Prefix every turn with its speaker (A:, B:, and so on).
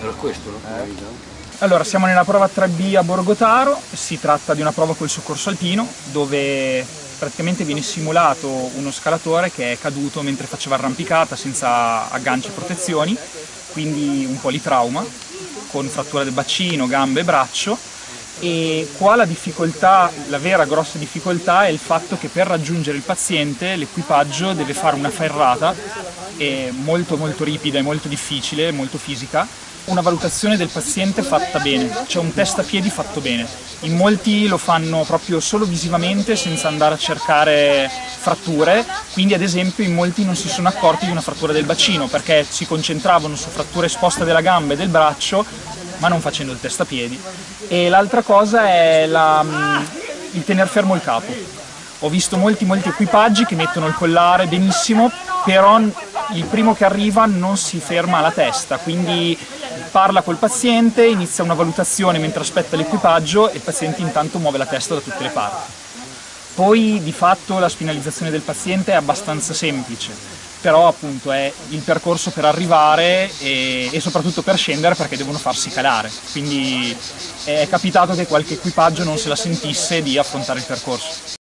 A: Era questo?
B: Eh.
C: Allora, siamo nella prova 3B a Borgotaro, si tratta di una prova col soccorso alpino, dove praticamente viene simulato uno scalatore che è caduto mentre faceva arrampicata senza agganci e protezioni, quindi un politrauma, con frattura del bacino, gambe e braccio, e qua la difficoltà, la vera grossa difficoltà è il fatto che per raggiungere il paziente l'equipaggio deve fare una ferrata molto molto ripida e molto difficile, molto fisica, una valutazione del paziente fatta bene, cioè un test a piedi fatto bene. In molti lo fanno proprio solo visivamente senza andare a cercare fratture, quindi ad esempio in molti non si sono accorti di una frattura del bacino perché si concentravano su fratture esposte della gamba e del braccio ma non facendo il test a piedi. E l'altra cosa è la, mm, il tener fermo il capo. Ho visto molti molti equipaggi che mettono il collare benissimo, però il primo che arriva non si ferma alla testa, quindi parla col paziente, inizia una valutazione mentre aspetta l'equipaggio e il paziente intanto muove la testa da tutte le parti. Poi di fatto la spinalizzazione del paziente è abbastanza semplice, però appunto è il percorso per arrivare e, e, soprattutto per scendere perché devono farsi calare, quindi è capitato che qualche equipaggio non se la sentisse di affrontare il percorso.